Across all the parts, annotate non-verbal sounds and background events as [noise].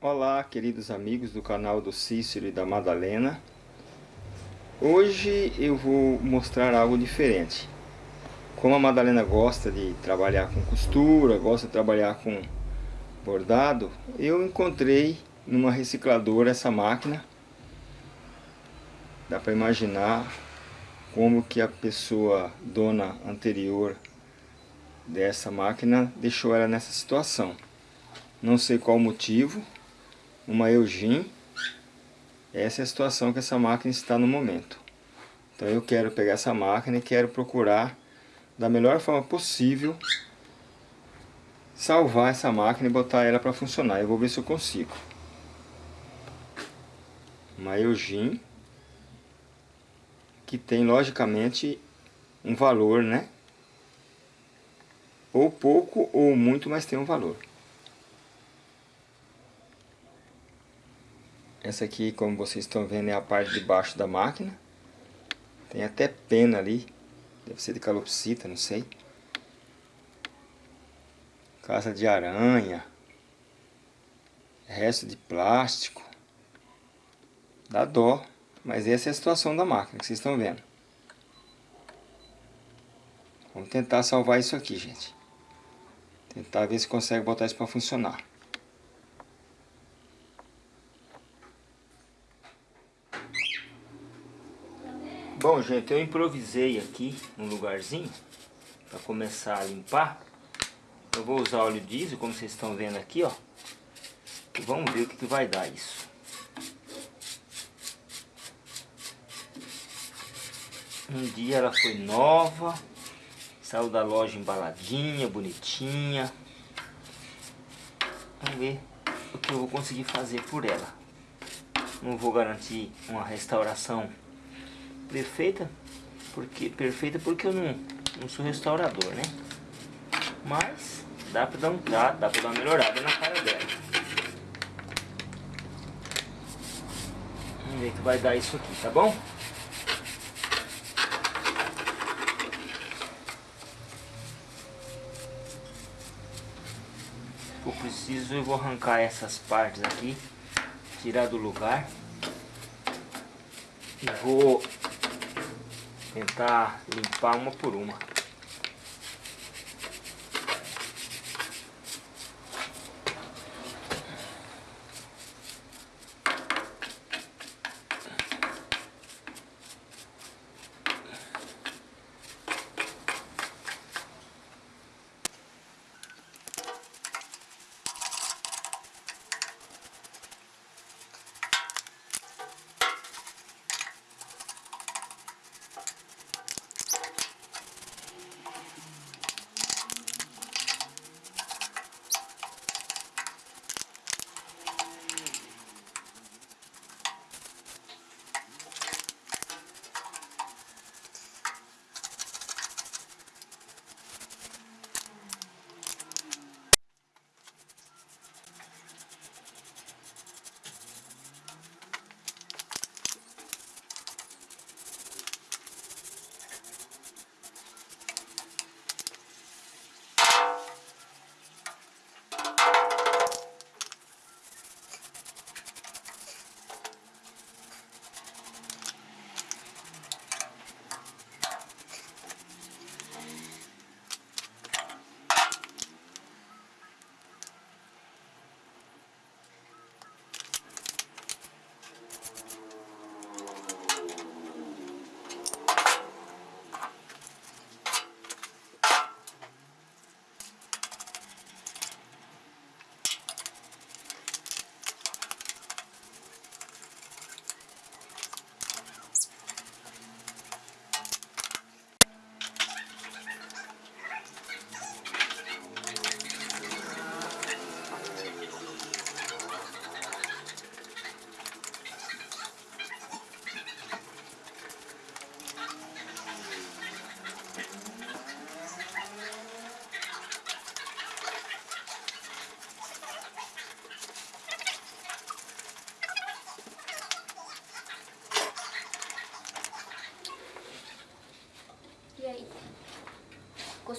Olá, queridos amigos do canal do Cícero e da Madalena. Hoje eu vou mostrar algo diferente. Como a Madalena gosta de trabalhar com costura, gosta de trabalhar com bordado, eu encontrei numa recicladora essa máquina. Dá para imaginar como que a pessoa dona anterior dessa máquina deixou ela nessa situação. Não sei qual o motivo, uma Eugene. Essa é a situação que essa máquina está no momento. Então eu quero pegar essa máquina e quero procurar da melhor forma possível salvar essa máquina e botar ela para funcionar. Eu vou ver se eu consigo. Uma Eugene que tem logicamente um valor, né? Ou pouco ou muito, mas tem um valor. Essa aqui, como vocês estão vendo, é a parte de baixo da máquina. Tem até pena ali. Deve ser de calopsita, não sei. Casa de aranha. Resto de plástico. Dá dó. Mas essa é a situação da máquina que vocês estão vendo. Vamos tentar salvar isso aqui, gente. Tentar ver se consegue botar isso para funcionar. Bom, gente, eu improvisei aqui um lugarzinho para começar a limpar. Eu vou usar óleo diesel, como vocês estão vendo aqui, ó. E vamos ver o que, que vai dar isso. Um dia ela foi nova, saiu da loja embaladinha, bonitinha. Vamos ver o que eu vou conseguir fazer por ela. Não vou garantir uma restauração perfeita, porque perfeita porque eu não, não sou restaurador, né? Mas dá pra dar um trato, dá pra dar uma melhorada na cara dela. Vamos ver que vai dar isso aqui, tá bom? Eu preciso, eu vou arrancar essas partes aqui, tirar do lugar e vou tentar limpar uma por uma.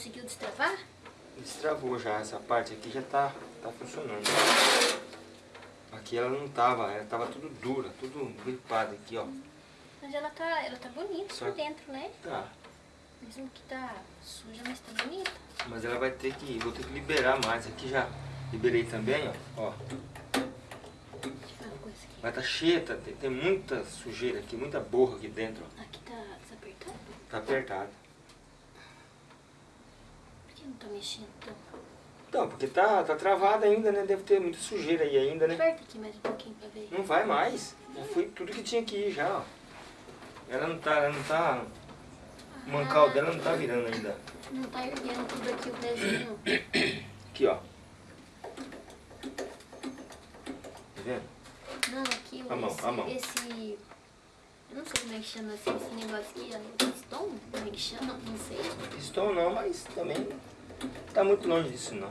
Conseguiu destravar? Destravou já, essa parte aqui já tá, tá funcionando. Aqui ela não tava, ela tava tudo dura, tudo gripada aqui, ó. Mas ela tá, ela tá bonita Só- por dentro, né? Tá. Mesmo que tá suja, mas tá bonita. Mas ela vai ter que, vou ter que liberar mais. Aqui já liberei também, ó. ó. Vai tá cheia, tá, tem, tem muita sujeira aqui, muita borra aqui dentro, ó. Aqui tá desapertado? Tá apertado. Não tá mexendo então? Então, porque tá, tá travada ainda, né? Deve ter muita sujeira aí ainda, né? Aperta aqui mais um pouquinho pra ver. Não vai mais. Já foi tudo que tinha que ir já, ó. Ela não tá, ela não tá... O mancal dela não tá virando ainda. Não tá erguendo tudo aqui o pezinho. Aqui, ó. Tá vendo? Não, aqui A mão, esse, a mão. esse. Eu não sei como é que chama assim, esse negócio aqui. Piston? Como é que chama? Não sei. Pistão não, mas também tá muito longe disso não.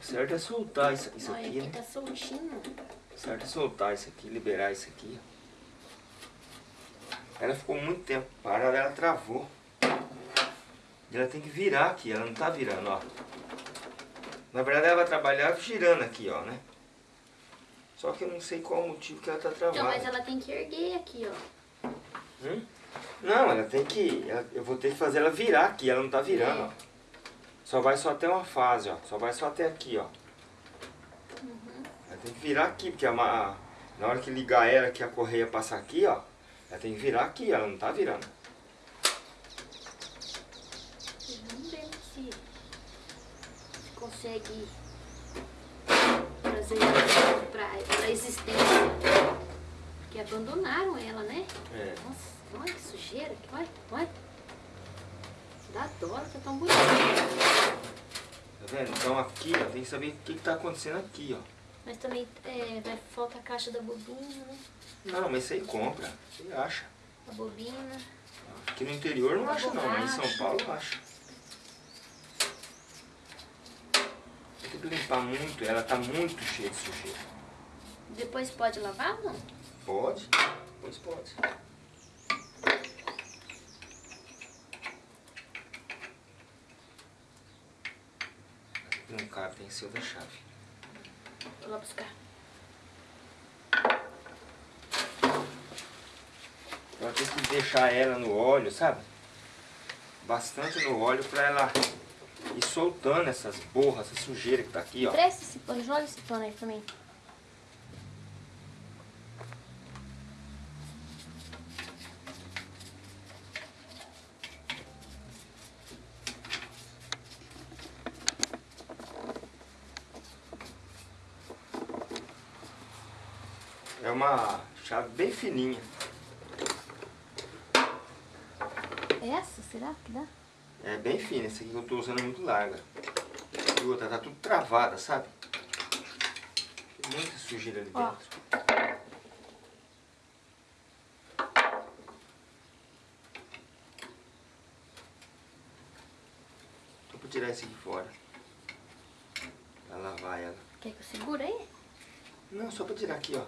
O certo é soltar isso, isso Olha, aqui, aqui né? tá soltinho. O certo é soltar isso aqui, liberar isso aqui. Ela ficou muito tempo parada, ela travou. E ela tem que virar aqui, ela não tá virando, ó. Na verdade ela vai trabalhar girando aqui, ó, né? Só que eu não sei qual o motivo que ela tá travada. Então, mas ela tem que erguer aqui, ó. Hum? Não, ela tem que. ela- eu vou ter que fazer ela virar aqui, ela não tá virando, É. ó. Só vai só até uma fase, ó. Só vai só até aqui, ó. Uhum. Ela tem que virar aqui, porque a, ma- na hora que ligar ela, que a correia passar aqui, ó. Ela tem que virar aqui, ela não tá virando. Vamos ver se, se consegue trazer ela pra, pra existência. Porque abandonaram ela, né? É. Nossa, olha que sujeira. Olha, olha. Ela tá tão bonita. Tá vendo? Então aqui, ó, tem que saber o que, que tá acontecendo aqui, ó. Mas também é, vai falta a caixa da bobina, né? Não, mas aí compra. Você acha. A bobina. Aqui no interior não acha não, mas em São. Paulo acha. Tem que limpar muito, ela tá muito cheia de sujeira. Depois pode lavar, não? Pode? Pois pode. Não cabe, tem que ser outra chave. Vou lá buscar. Então tem que deixar ela no óleo, sabe? Bastante no óleo pra ela ir soltando essas borras, essa sujeira que tá aqui, ó. Presta esse pano, joga esse pano aí pra mim. É uma chave bem fininha. Essa, será que dá? É bem fina, essa aqui que eu tô usando é muito larga. E outra, tá tudo travada, sabe? Tem muita sujeira ali Ó. dentro. Tô pra tirar esse aqui fora. Pra lavar ela. Quer que eu segure aí? Não, só pra tirar aqui, ó.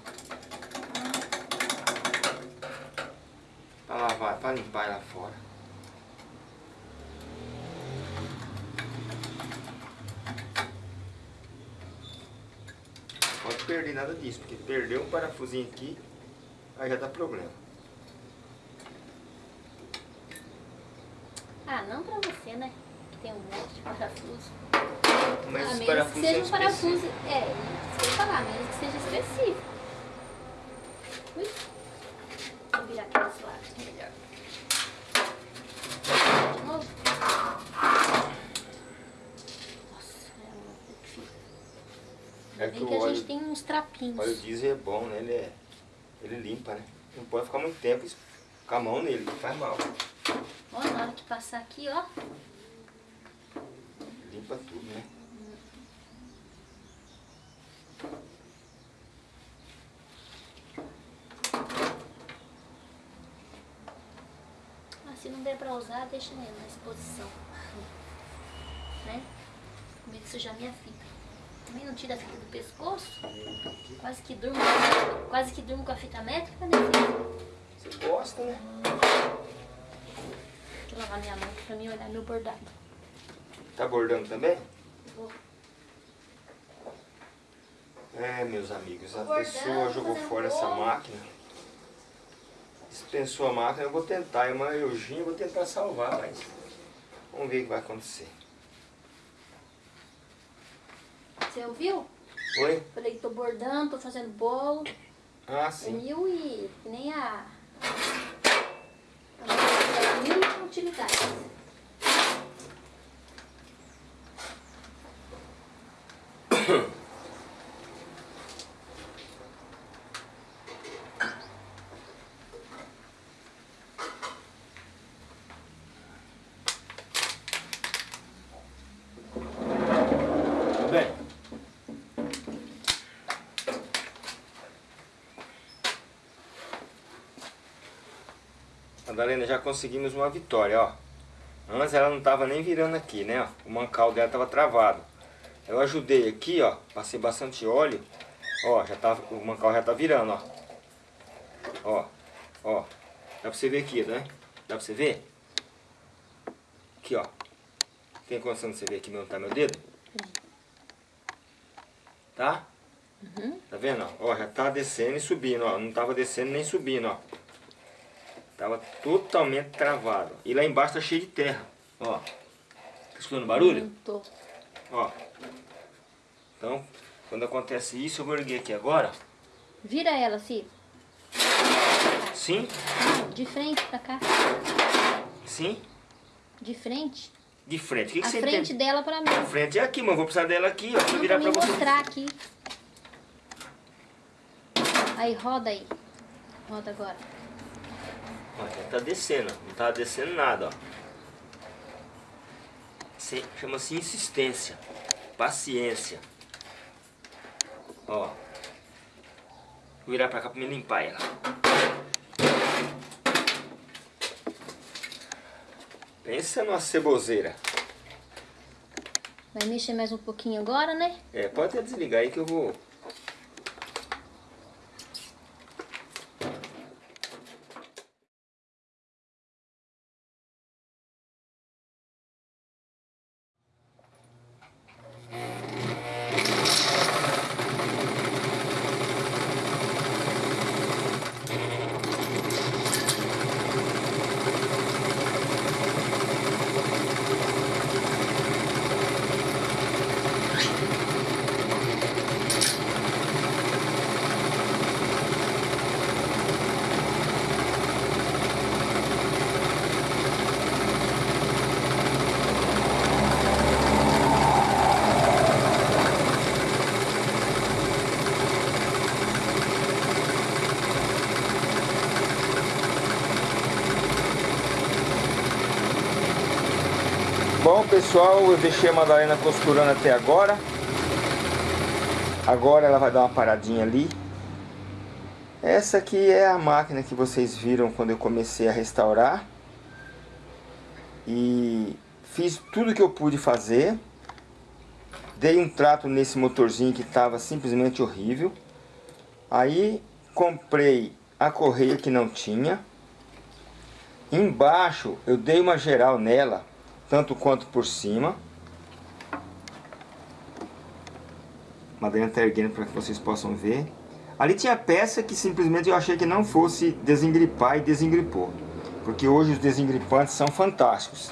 Pra lavar, pra limpar ela fora. Não pode perder nada disso, porque perdeu um parafusinho aqui, aí já dá problema. Ah, não pra você, né? Que tem um monte de parafuso. Mas a os menos que parafusos seja um parafuso. É, ia falar, menos que seja específico. Ui. Vou virar aqui desse lado, melhor. De novo. Nossa, é muito difícil. É que que a óleo- gente tem uns trapinhos. O óleo diesel é bom, né? Ele, é, ele limpa, né? Não pode ficar muito tempo com a mão nele, que faz mal. Ó, na hora que passar aqui, ó. Limpa tudo, né? Ah, se não der pra usar, deixa mesmo na exposição. [laughs] Né? Com medo de sujar minha fita. Também não tira a fita do pescoço. Quase que durmo, quase que durmo com a fita métrica, né, filho? Você gosta, né? Eu lavar minha mão pra mim olhar meu bordado. Tá bordando também? Vou. É, meus amigos, a pessoa jogou fora essa máquina. Dispensou a máquina, eu vou tentar, é uma Eugênia, vou tentar salvar, mas vamos ver o que vai acontecer. Você ouviu? Oi? Falei que tô bordando, tô fazendo bolo. Ah, sim. mil e... nem a mil utilidades. Tudo bem? Madalena, já conseguimos uma vitória, ó. Antes ela não tava nem virando aqui, né? O mancal dela tava travado. Eu ajudei aqui, ó. Passei bastante óleo. Ó, já tá, o mancal já tá virando, ó. Ó, ó. Dá pra você ver aqui, né? Dá pra você ver? Aqui, ó. Tem condição de você ver aqui onde tá meu dedo? Tá? Tá vendo? Ó, já tá descendo e subindo, ó. Não tava descendo nem subindo, ó. Tava totalmente travado. E lá embaixo tá cheio de terra, ó. Tá escutando barulho? Não tô. Ó. Então, quando acontece isso, eu vou erguer aqui agora. Vira ela, Ciro. Sim, De frente pra cá. sim. De frente. De frente. O que, que a você frente tem? dela pra mim. A frente é aqui, mas eu vou precisar dela aqui, ó. Não, virar pra pra você. mostrar aqui. Aí, roda aí. Roda agora. Já tá descendo, não tá descendo nada, ó. Chama-se insistência, paciência. Ó. Vou virar pra cá pra me limpar ela. Pensa numa ceboseira. Vai mexer mais um pouquinho agora, né? É, pode até desligar aí que eu vou... Bom pessoal, eu deixei a Madalena costurando até agora. Agora ela vai dar uma paradinha ali. Essa aqui é a máquina que vocês viram quando eu comecei a restaurar. E fiz tudo que eu pude fazer. Dei um trato nesse motorzinho que estava simplesmente horrível. Aí comprei a correia que não tinha. Embaixo eu dei uma geral nela, tanto quanto por cima. Madalena está erguendo para que vocês possam ver. Ali tinha peça que simplesmente eu achei que não fosse desengripar e desengripou. Porque hoje os desengripantes são fantásticos.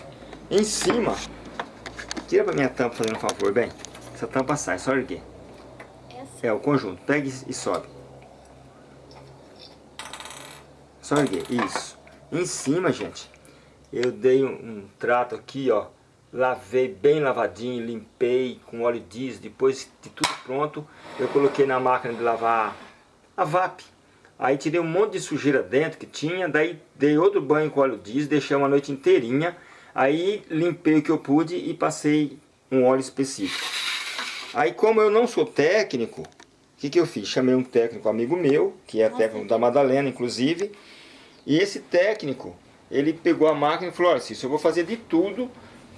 Em cima, tira para minha tampa fazendo um favor, bem. Essa tampa sai, só erguer. Essa. É, o conjunto. Pega e e sobe. Só erguer, isso. Em cima, gente, eu dei um, um trato aqui, ó. Lavei bem lavadinho, limpei com óleo diesel. Depois de tudo pronto, eu coloquei na máquina de lavar a VAP. Aí tirei um monte de sujeira dentro que tinha, daí dei outro banho com óleo diesel, deixei uma noite inteirinha. Aí limpei o que eu pude e passei um óleo específico. Aí como eu não sou técnico, o que, que eu fiz? Chamei um técnico amigo meu, que é técnico da Madalena, inclusive. E esse técnico, ele pegou a máquina e falou, olha Cício, eu vou fazer de tudo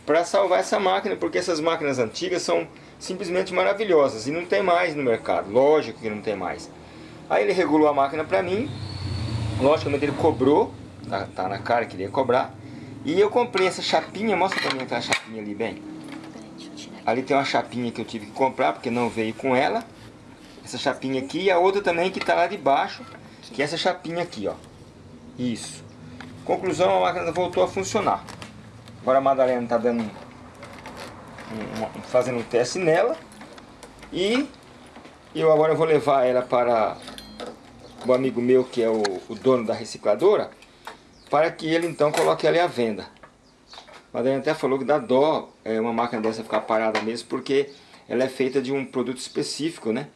para salvar essa máquina, porque essas máquinas antigas são simplesmente maravilhosas e não tem mais no mercado, lógico que não tem mais. Aí ele regulou a máquina para mim, logicamente ele cobrou, tá, tá na cara que ele ia cobrar, e eu comprei essa chapinha, mostra para mim aquela chapinha ali bem. Ali tem uma chapinha que eu tive que comprar porque não veio com ela. essa chapinha aqui e a outra também que está lá de baixo, que é essa chapinha aqui, ó. Isso. Conclusão, a máquina voltou a funcionar. Agora a Madalena está dando um, um, fazendo um teste nela. E eu agora vou levar ela para o amigo meu que é o, o dono da recicladora, para que ele então coloque ela à venda. A Madalena até falou que dá dó é, uma máquina dessa ficar parada mesmo, porque ela é feita de um produto específico, né?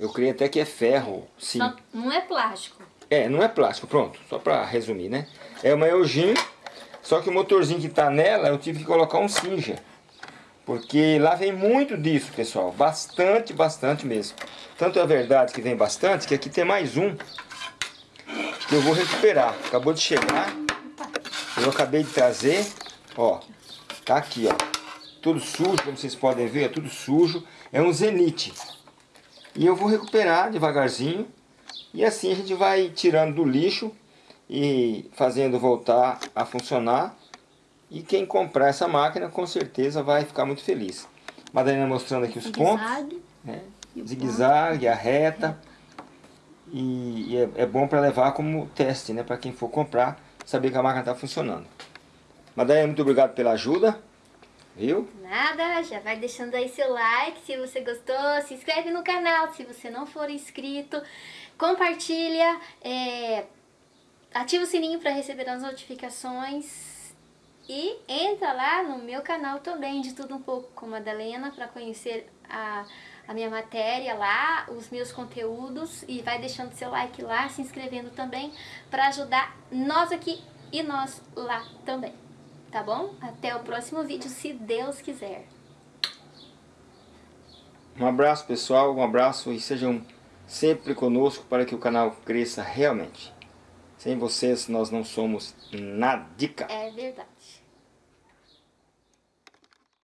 Eu creio até que é ferro, sim. Só não é plástico. É, não é plástico, pronto. Só para resumir, né? É uma Eugene, só que o motorzinho que está nela, eu tive que colocar um Singer. Porque lá vem muito disso, pessoal. Bastante, bastante mesmo. Tanto é verdade que vem bastante, que aqui tem mais um. Que eu vou recuperar. Acabou de chegar. Eu acabei de trazer. Ó, tá aqui, ó. Tudo sujo, como vocês podem ver, é tudo sujo. É um Zenith. E eu vou recuperar devagarzinho. E assim a gente vai tirando do lixo e fazendo voltar a funcionar. E quem comprar essa máquina com certeza vai ficar muito feliz. Madalena mostrando aqui os Zigue pontos. Né? Zigue-zague, a reta. E, e é, é, bom para levar como teste, né? Para quem for comprar, saber que a máquina está funcionando. Madalena, muito obrigado pela ajuda. Viu? Nada, já vai deixando aí seu like se você gostou, se inscreve no canal se você não for inscrito, compartilha, é, ativa o sininho para receber as notificações e entra lá no meu canal também de tudo um pouco com Madalena para conhecer a, a minha matéria lá, os meus conteúdos e vai deixando seu like lá, se inscrevendo também para ajudar nós aqui e nós lá também tá bom? Até o próximo vídeo, se Deus quiser. Um abraço pessoal, um abraço e sejam sempre conosco para que o canal cresça realmente. Sem vocês nós não somos nadica. É verdade.